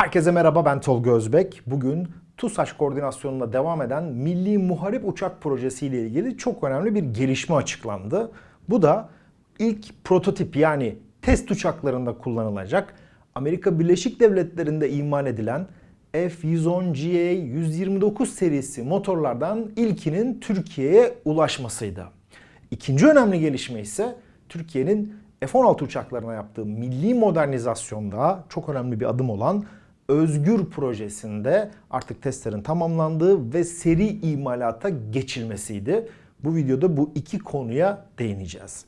Herkese merhaba ben Tolga Özbek. Bugün TUSAŞ koordinasyonunda devam eden Milli Muharip Uçak Projesi ile ilgili çok önemli bir gelişme açıklandı. Bu da ilk prototip yani test uçaklarında kullanılacak Amerika Birleşik Devletleri'nde imal edilen F-110GA 129 serisi motorlardan ilkinin Türkiye'ye ulaşmasıydı. İkinci önemli gelişme ise Türkiye'nin F-16 uçaklarına yaptığı milli modernizasyonda çok önemli bir adım olan Özgür projesinde artık testlerin tamamlandığı ve seri imalata geçilmesiydi. Bu videoda bu iki konuya değineceğiz.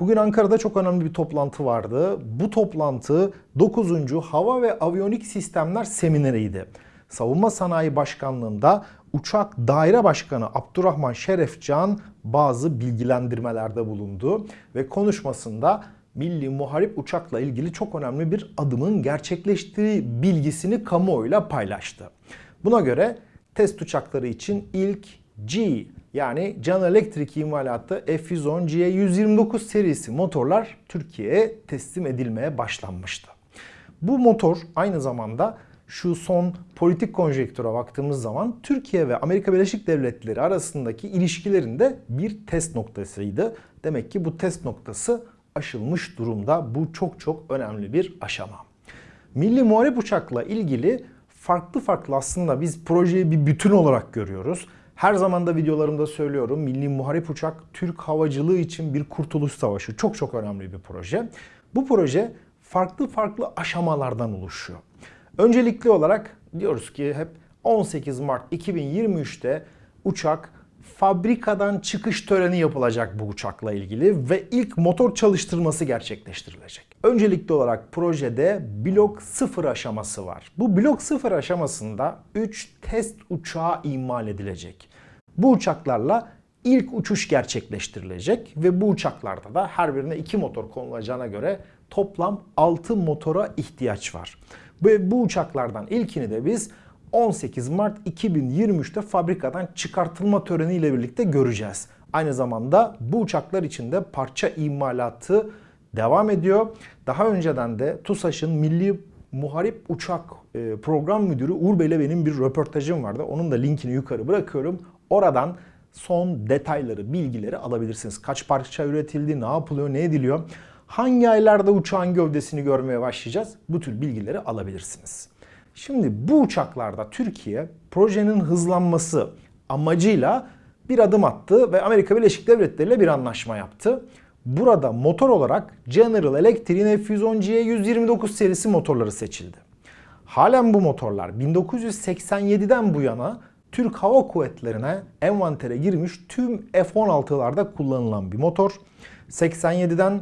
Bugün Ankara'da çok önemli bir toplantı vardı. Bu toplantı 9. Hava ve Aviyonik Sistemler Semineriydi. Savunma Sanayi Başkanlığı'nda Uçak Daire Başkanı Abdurrahman Şerefcan bazı bilgilendirmelerde bulundu ve konuşmasında milli muharip uçakla ilgili çok önemli bir adımın gerçekleştiği bilgisini kamuoyuyla paylaştı. Buna göre test uçakları için ilk G yani General Electric imalatı F-110 G129 serisi motorlar Türkiye'ye teslim edilmeye başlanmıştı. Bu motor aynı zamanda şu son politik konjektüre baktığımız zaman Türkiye ve Amerika Birleşik Devletleri arasındaki ilişkilerinde bir test noktasıydı. Demek ki bu test noktası aşılmış durumda. Bu çok çok önemli bir aşama. Milli Muharip Uçak'la ilgili farklı farklı aslında biz projeyi bir bütün olarak görüyoruz. Her zaman da videolarımda söylüyorum Milli Muharip Uçak Türk havacılığı için bir kurtuluş savaşı. Çok çok önemli bir proje. Bu proje farklı farklı aşamalardan oluşuyor. Öncelikli olarak diyoruz ki hep 18 Mart 2023'te uçak fabrikadan çıkış töreni yapılacak bu uçakla ilgili ve ilk motor çalıştırması gerçekleştirilecek. Öncelikli olarak projede blok 0 aşaması var. Bu blok 0 aşamasında 3 test uçağı imal edilecek. Bu uçaklarla ilk uçuş gerçekleştirilecek ve bu uçaklarda da her birine 2 motor konulacağına göre toplam 6 motora ihtiyaç var. Ve bu uçaklardan ilkini de biz 18 Mart 2023'te fabrikadan çıkartılma töreniyle birlikte göreceğiz. Aynı zamanda bu uçaklar için de parça imalatı devam ediyor. Daha önceden de TUSAŞ'ın Milli Muharip Uçak e, Program Müdürü Uğur benim bir röportajım vardı. Onun da linkini yukarı bırakıyorum. Oradan son detayları, bilgileri alabilirsiniz. Kaç parça üretildi, ne yapılıyor, ne ediliyor. Hangi aylarda uçağın gövdesini görmeye başlayacağız? Bu tür bilgileri alabilirsiniz. Şimdi bu uçaklarda Türkiye projenin hızlanması amacıyla bir adım attı ve Amerika Birleşik Devletleri ile bir anlaşma yaptı. Burada motor olarak General Electric'in F-110G 129 serisi motorları seçildi. Halen bu motorlar 1987'den bu yana Türk Hava Kuvvetleri'ne envantere girmiş tüm F-16'larda kullanılan bir motor. 87'den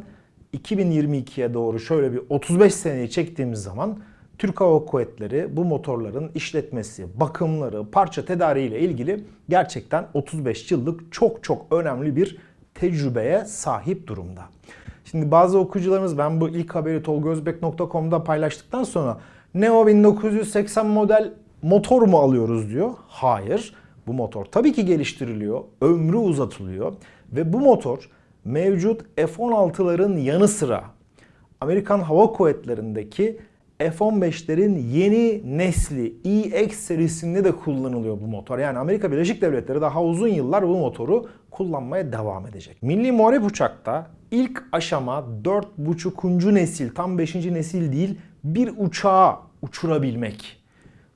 2022'ye doğru şöyle bir 35 seneyi çektiğimiz zaman Türk Hava Kuvvetleri bu motorların işletmesi, bakımları, parça tedariği ile ilgili gerçekten 35 yıllık çok çok önemli bir tecrübeye sahip durumda. Şimdi bazı okuyucularımız ben bu ilk haberi tolgozbek.com'da paylaştıktan sonra Neo 1980 model motor mu alıyoruz diyor. Hayır. Bu motor tabii ki geliştiriliyor, ömrü uzatılıyor ve bu motor mevcut F-16'ların yanı sıra Amerikan Hava Kuvvetleri'ndeki F-15'lerin yeni nesli EX serisinde de kullanılıyor bu motor. Yani Amerika Birleşik Devletleri daha uzun yıllar bu motoru kullanmaya devam edecek. Milli Muharip Uçak'ta ilk aşama 4.5. nesil, tam 5. nesil değil bir uçağı uçurabilmek.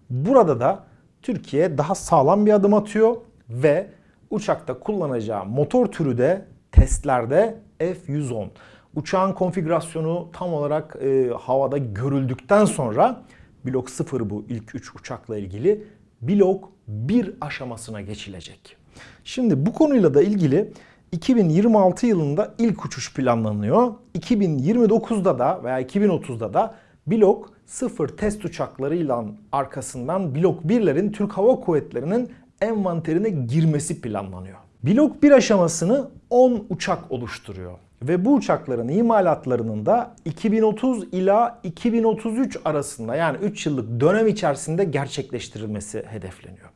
Burada da Türkiye daha sağlam bir adım atıyor ve uçakta kullanacağı motor türü de testlerde F-110. Uçağın konfigürasyonu tam olarak e, havada görüldükten sonra blok 0 bu ilk 3 uçakla ilgili blok 1 aşamasına geçilecek. Şimdi bu konuyla da ilgili 2026 yılında ilk uçuş planlanıyor. 2029'da da veya 2030'da da blok 0 test uçaklarıyla arkasından blok 1'lerin Türk Hava Kuvvetleri'nin envanterine girmesi planlanıyor. Blok 1 aşamasını 10 uçak oluşturuyor. Ve bu uçakların imalatlarının da 2030 ila 2033 arasında yani 3 yıllık dönem içerisinde gerçekleştirilmesi hedefleniyor.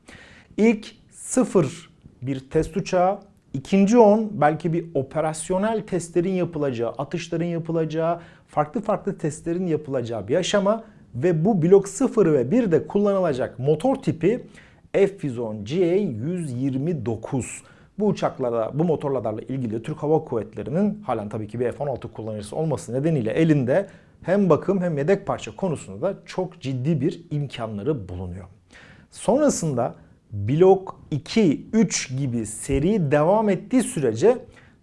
İlk 0 bir test uçağı, ikinci 10 belki bir operasyonel testlerin yapılacağı, atışların yapılacağı, farklı farklı testlerin yapılacağı bir aşama ve bu blok 0 ve 1'de kullanılacak motor tipi F-110 GA-129. Bu uçaklara, bu motorlarla ilgili Türk Hava Kuvvetleri'nin halen tabii ki bir F-16 kullanıcısı olması nedeniyle elinde hem bakım hem yedek parça konusunda da çok ciddi bir imkanları bulunuyor. Sonrasında blok 2, 3 gibi seri devam ettiği sürece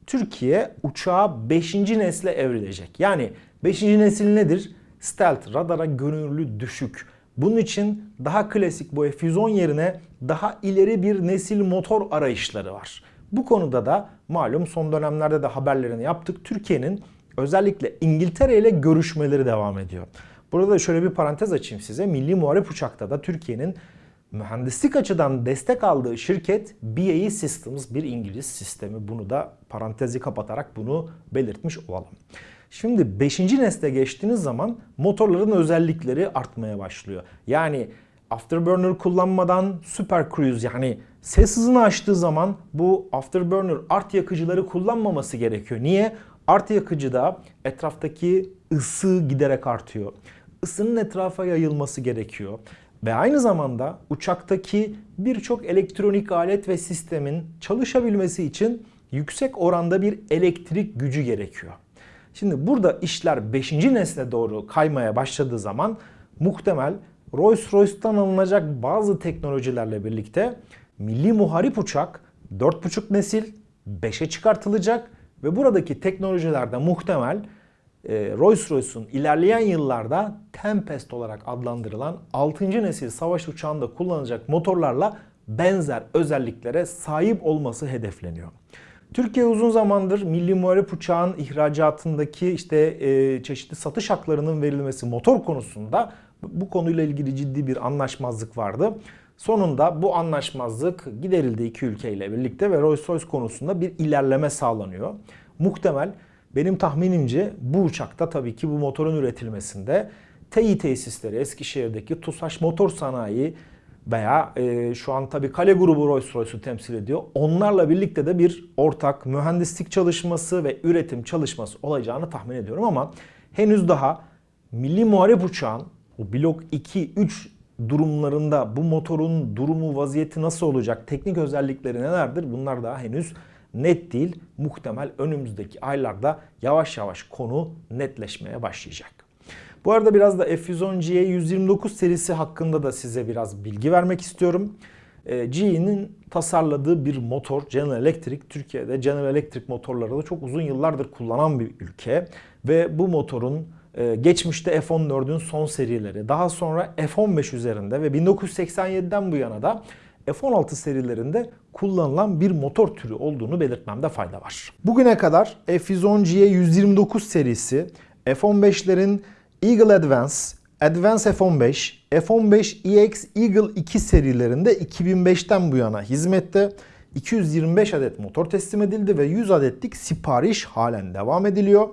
Türkiye uçağa 5. nesle evrilecek. Yani 5. nesil nedir? Stealth, radara görünürlüğü düşük. Bunun için daha klasik bu F-110 yerine daha ileri bir nesil motor arayışları var. Bu konuda da malum son dönemlerde de haberlerini yaptık. Türkiye'nin özellikle İngiltere ile görüşmeleri devam ediyor. Burada da şöyle bir parantez açayım size. Milli Muharip Uçak'ta da Türkiye'nin mühendislik açıdan destek aldığı şirket BAE Systems bir İngiliz sistemi. Bunu da parantezi kapatarak bunu belirtmiş olalım. Şimdi 5. nesle geçtiğiniz zaman motorların özellikleri artmaya başlıyor. Yani afterburner kullanmadan super cruise yani ses hızını aştığı zaman bu afterburner art yakıcıları kullanmaması gerekiyor. Niye? Art yakıcıda etraftaki ısı giderek artıyor. Isının etrafa yayılması gerekiyor. Ve aynı zamanda uçaktaki birçok elektronik alet ve sistemin çalışabilmesi için yüksek oranda bir elektrik gücü gerekiyor. Şimdi burada işler 5. nesle doğru kaymaya başladığı zaman muhtemel Rolls-Royce'tan alınacak bazı teknolojilerle birlikte milli muharip uçak 4.5 nesil 5'e çıkartılacak ve buradaki teknolojilerde muhtemel e, Rolls-Royce'un ilerleyen yıllarda Tempest olarak adlandırılan 6. nesil savaş uçağında kullanılacak motorlarla benzer özelliklere sahip olması hedefleniyor. Türkiye uzun zamandır milli muharip uçağın ihracatındaki işte e, çeşitli satış haklarının verilmesi motor konusunda bu konuyla ilgili ciddi bir anlaşmazlık vardı. Sonunda bu anlaşmazlık giderildi iki ülkeyle birlikte ve Rolls-Royce konusunda bir ilerleme sağlanıyor. Muhtemel benim tahminimce bu uçakta tabii ki bu motorun üretilmesinde TEİ tesisleri Eskişehir'deki TUSAŞ Motor Sanayi veya e, şu an tabii Kale grubu Rolls-Royce'u temsil ediyor. Onlarla birlikte de bir ortak mühendislik çalışması ve üretim çalışması olacağını tahmin ediyorum ama henüz daha milli muharip uçağın o blok 2-3 durumlarında bu motorun durumu, vaziyeti nasıl olacak, teknik özellikleri nelerdir bunlar daha henüz net değil. Muhtemel önümüzdeki aylarda yavaş yavaş konu netleşmeye başlayacak. Bu arada biraz da F110G 129 serisi hakkında da size biraz bilgi vermek istiyorum. Ee, GE'nin tasarladığı bir motor General Electric. Türkiye'de General Electric motorları da çok uzun yıllardır kullanan bir ülke. Ve bu motorun e, geçmişte F-14'ün son serileri, daha sonra F-15 üzerinde ve 1987'den bu yana da F-16 serilerinde kullanılan bir motor türü olduğunu belirtmemde fayda var. Bugüne kadar F-110G 129 serisi F-15'lerin Eagle Advance, Advance F-15, F-15EX Eagle 2 serilerinde 2005'ten bu yana hizmette 225 adet motor teslim edildi ve 100 adetlik sipariş halen devam ediliyor.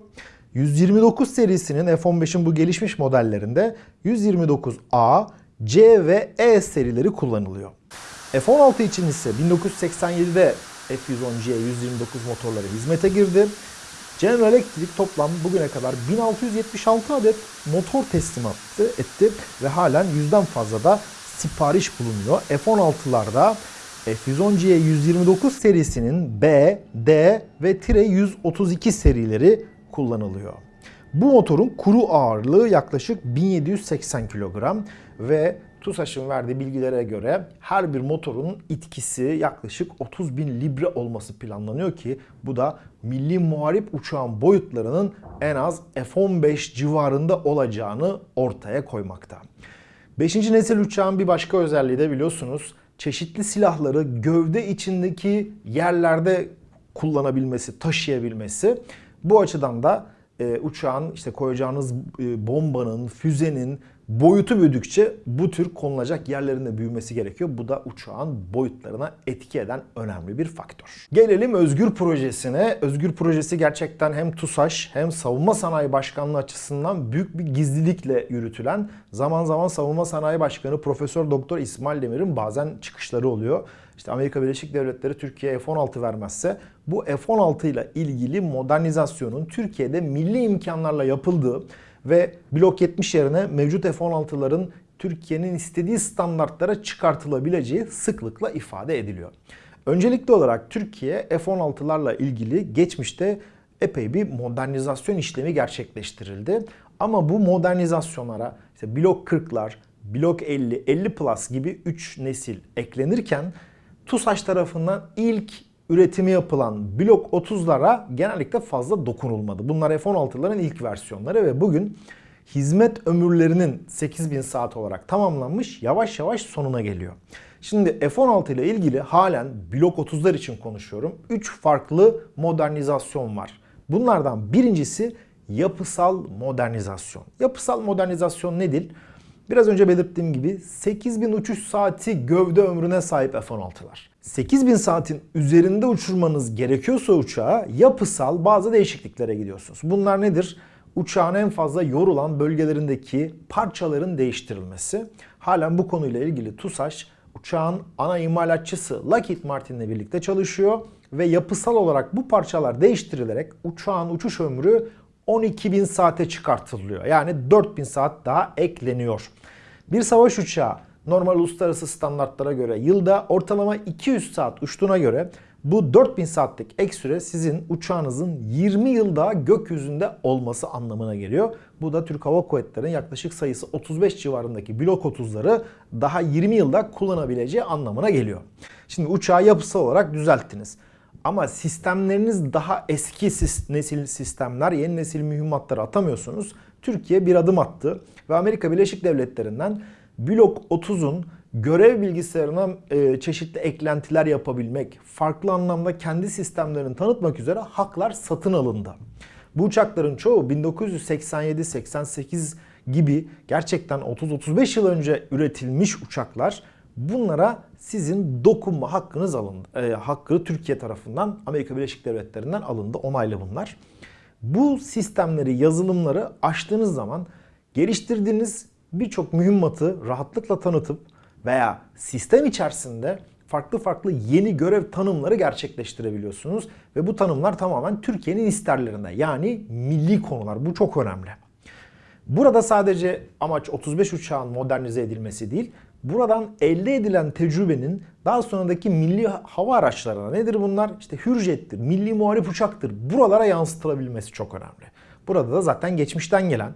129 serisinin F-15'in bu gelişmiş modellerinde 129A, C ve E serileri kullanılıyor. F-16 için ise 1987'de F-110G 129 motorları hizmete girdi. General Electric toplam bugüne kadar 1676 adet motor teslim etti ve halen yüzden fazla da sipariş bulunuyor. F-16'larda F-110G 129 serisinin B, D ve Tire 132 serileri kullanılıyor. Bu motorun kuru ağırlığı yaklaşık 1780 kilogram ve TUSAŞ'ın verdiği bilgilere göre her bir motorun itkisi yaklaşık 30 bin libre olması planlanıyor ki bu da milli muharip uçağın boyutlarının en az F-15 civarında olacağını ortaya koymakta. 5. nesil uçağın bir başka özelliği de biliyorsunuz çeşitli silahları gövde içindeki yerlerde kullanabilmesi, taşıyabilmesi. Bu açıdan da e, uçağın işte koyacağınız e, bombanın, füzenin boyutu büyüdükçe bu tür konulacak yerlerinde büyümesi gerekiyor. Bu da uçağın boyutlarına etki eden önemli bir faktör. Gelelim Özgür Projesi'ne. Özgür Projesi gerçekten hem TUSAŞ hem Savunma Sanayi Başkanlığı açısından büyük bir gizlilikle yürütülen zaman zaman Savunma Sanayi Başkanı Profesör Doktor İsmail Demir'in bazen çıkışları oluyor. İşte Amerika Birleşik Devletleri Türkiye'ye F-16 vermezse bu F-16 ile ilgili modernizasyonun Türkiye'de milli imkanlarla yapıldığı ve Blok 70 yerine mevcut F-16'ların Türkiye'nin istediği standartlara çıkartılabileceği sıklıkla ifade ediliyor. Öncelikli olarak Türkiye F-16'larla ilgili geçmişte epey bir modernizasyon işlemi gerçekleştirildi. Ama bu modernizasyonlara işte blok 40'lar, blok 50, 50 plus gibi 3 nesil eklenirken TUSAŞ tarafından ilk üretimi yapılan blok 30'lara genellikle fazla dokunulmadı. Bunlar F-16'ların ilk versiyonları ve bugün hizmet ömürlerinin 8000 saat olarak tamamlanmış yavaş yavaş sonuna geliyor. Şimdi F-16 ile ilgili halen blok 30'lar için konuşuyorum. 3 farklı modernizasyon var. Bunlardan birincisi yapısal modernizasyon. Yapısal modernizasyon nedir? Biraz önce belirttiğim gibi 8000 uçuş saati gövde ömrüne sahip F-16'lar. 8000 saatin üzerinde uçurmanız gerekiyorsa uçağı yapısal bazı değişikliklere gidiyorsunuz. Bunlar nedir? Uçağın en fazla yorulan bölgelerindeki parçaların değiştirilmesi. Halen bu konuyla ilgili TUSAŞ uçağın ana imalatçısı Lockheed Martin ile birlikte çalışıyor ve yapısal olarak bu parçalar değiştirilerek uçağın uçuş ömrü 12.000 saate çıkartılıyor. Yani 4.000 saat daha ekleniyor. Bir savaş uçağı normal uluslararası standartlara göre yılda ortalama 200 saat uçtuğuna göre bu 4000 saatlik ek süre sizin uçağınızın 20 yıl daha gökyüzünde olması anlamına geliyor. Bu da Türk Hava Kuvvetleri'nin yaklaşık sayısı 35 civarındaki blok 30'ları daha 20 yılda kullanabileceği anlamına geliyor. Şimdi uçağı yapısal olarak düzelttiniz. Ama sistemleriniz daha eski nesil sistemler, yeni nesil mühimmatları atamıyorsunuz. Türkiye bir adım attı ve Amerika Birleşik Devletleri'nden Blok 30'un görev bilgisayarına e, çeşitli eklentiler yapabilmek, farklı anlamda kendi sistemlerini tanıtmak üzere haklar satın alındı. Bu uçakların çoğu 1987-88 gibi gerçekten 30-35 yıl önce üretilmiş uçaklar. Bunlara sizin dokunma hakkınız alındı. E, hakkı Türkiye tarafından Amerika Birleşik Devletleri'nden alındı. Onaylı bunlar. Bu sistemleri, yazılımları açtığınız zaman geliştirdiğiniz birçok mühimmatı rahatlıkla tanıtıp veya sistem içerisinde farklı farklı yeni görev tanımları gerçekleştirebiliyorsunuz. Ve bu tanımlar tamamen Türkiye'nin isterlerinde yani milli konular. Bu çok önemli. Burada sadece amaç 35 uçağın modernize edilmesi değil, buradan elde edilen tecrübenin daha sonraki milli hava araçlarına nedir bunlar? İşte Hürjet'tir, milli muharip uçaktır. Buralara yansıtılabilmesi çok önemli. Burada da zaten geçmişten gelen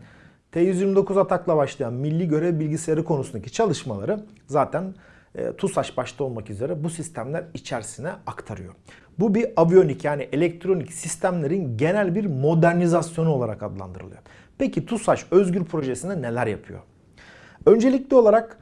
T-129 atakla başlayan milli görev bilgisayarı konusundaki çalışmaları zaten e, TUSAŞ başta olmak üzere bu sistemler içerisine aktarıyor. Bu bir aviyonik yani elektronik sistemlerin genel bir modernizasyonu olarak adlandırılıyor. Peki TUSAŞ Özgür Projesi'nde neler yapıyor? Öncelikli olarak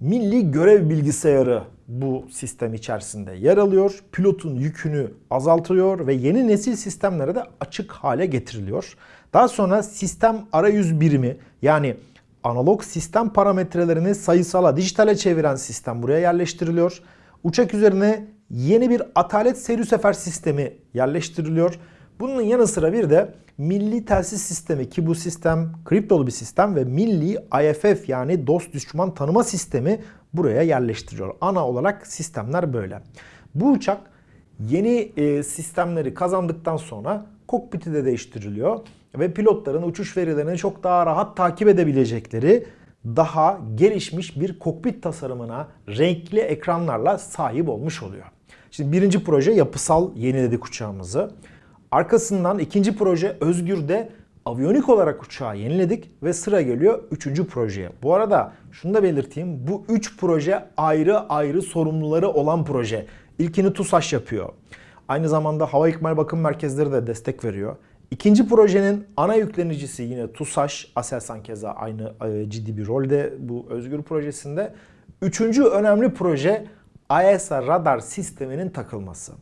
milli görev bilgisayarı bu sistem içerisinde yer alıyor. Pilotun yükünü azaltıyor ve yeni nesil sistemlere de açık hale getiriliyor. Daha sonra sistem arayüz birimi yani analog sistem parametrelerini sayısala, dijitale çeviren sistem buraya yerleştiriliyor. Uçak üzerine yeni bir atalet seyir sefer sistemi yerleştiriliyor. Bunun yanı sıra bir de milli telsiz sistemi ki bu sistem kriptolu bir sistem ve milli IFF yani dost düşman tanıma sistemi buraya yerleştiriyor. Ana olarak sistemler böyle. Bu uçak yeni e, sistemleri kazandıktan sonra kokpiti de değiştiriliyor ve pilotların uçuş verilerini çok daha rahat takip edebilecekleri daha gelişmiş bir kokpit tasarımına renkli ekranlarla sahip olmuş oluyor. Şimdi birinci proje yapısal yeniledik uçağımızı. Arkasından ikinci proje Özgür'de aviyonik olarak uçağı yeniledik ve sıra geliyor üçüncü projeye. Bu arada şunu da belirteyim. Bu üç proje ayrı ayrı sorumluları olan proje. İlkini TUSAŞ yapıyor. Aynı zamanda Hava İkmal Bakım Merkezleri de destek veriyor. İkinci projenin ana yüklenicisi yine TUSAŞ. Aselsan keza aynı e, ciddi bir rolde bu Özgür projesinde. Üçüncü önemli proje AESA radar sisteminin takılması.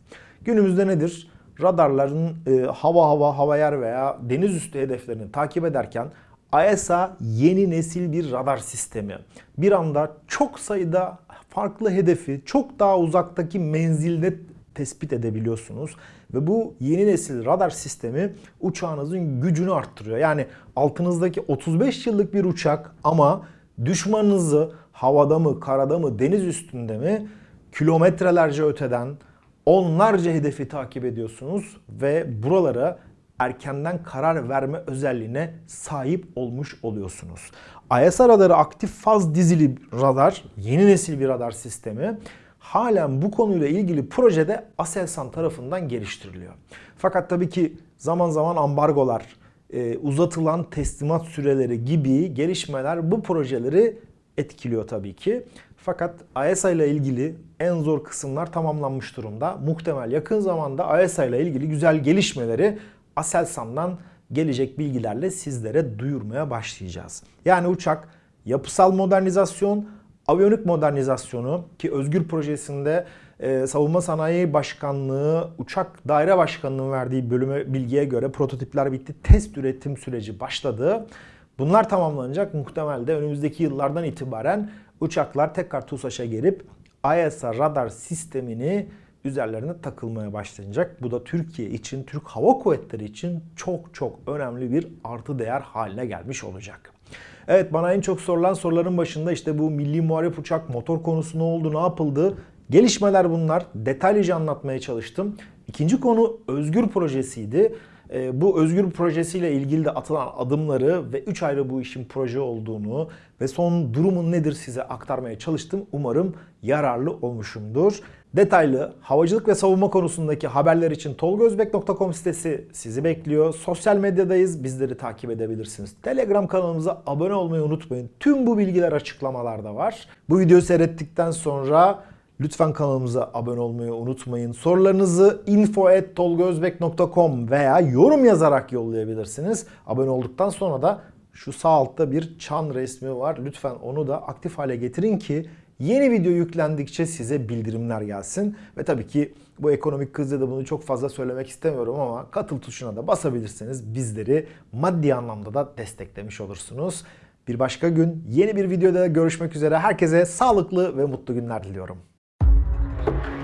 Günümüzde nedir? Radarların e, hava hava, hava yer veya deniz üstü hedeflerini takip ederken AESA yeni nesil bir radar sistemi. Bir anda çok sayıda farklı hedefi çok daha uzaktaki menzilde tespit edebiliyorsunuz. Ve bu yeni nesil radar sistemi uçağınızın gücünü arttırıyor. Yani altınızdaki 35 yıllık bir uçak ama düşmanınızı havada mı, karada mı, deniz üstünde mi kilometrelerce öteden onlarca hedefi takip ediyorsunuz ve buralara erkenden karar verme özelliğine sahip olmuş oluyorsunuz. ISR radarı aktif faz dizili radar, yeni nesil bir radar sistemi halen bu konuyla ilgili projede Aselsan tarafından geliştiriliyor. Fakat tabii ki zaman zaman ambargolar, e, uzatılan teslimat süreleri gibi gelişmeler bu projeleri etkiliyor tabii ki. Fakat AESA ile ilgili en zor kısımlar tamamlanmış durumda. Muhtemel yakın zamanda AESA ile ilgili güzel gelişmeleri Aselsan'dan gelecek bilgilerle sizlere duyurmaya başlayacağız. Yani uçak yapısal modernizasyon, aviyonik modernizasyonu ki Özgür projesinde e, Savunma Sanayi Başkanlığı Uçak Daire Başkanlığı'nın verdiği bölüme bilgiye göre prototipler bitti. Test üretim süreci başladı. Bunlar tamamlanacak. Muhtemelde önümüzdeki yıllardan itibaren uçaklar tekrar TUSAŞ'a gelip ISA radar sistemini üzerlerine takılmaya başlanacak. Bu da Türkiye için, Türk Hava Kuvvetleri için çok çok önemli bir artı değer haline gelmiş olacak. Evet bana en çok sorulan soruların başında işte bu milli muharip uçak motor konusu ne oldu, ne yapıldı? Gelişmeler bunlar. Detaylıca anlatmaya çalıştım. İkinci konu Özgür projesiydi. E, bu Özgür projesiyle ilgili de atılan adımları ve 3 ayrı bu işin proje olduğunu ve son durumun nedir size aktarmaya çalıştım. Umarım yararlı olmuşumdur. Detaylı havacılık ve savunma konusundaki haberler için tolgozbek.com sitesi sizi bekliyor. Sosyal medyadayız. Bizleri takip edebilirsiniz. Telegram kanalımıza abone olmayı unutmayın. Tüm bu bilgiler açıklamalarda var. Bu videoyu seyrettikten sonra Lütfen kanalımıza abone olmayı unutmayın. Sorularınızı info.tolgozbek.com veya yorum yazarak yollayabilirsiniz. Abone olduktan sonra da şu sağ altta bir çan resmi var. Lütfen onu da aktif hale getirin ki yeni video yüklendikçe size bildirimler gelsin. Ve tabii ki bu ekonomik krizde de bunu çok fazla söylemek istemiyorum ama katıl tuşuna da basabilirseniz bizleri maddi anlamda da desteklemiş olursunuz. Bir başka gün yeni bir videoda görüşmek üzere. Herkese sağlıklı ve mutlu günler diliyorum. Thank you.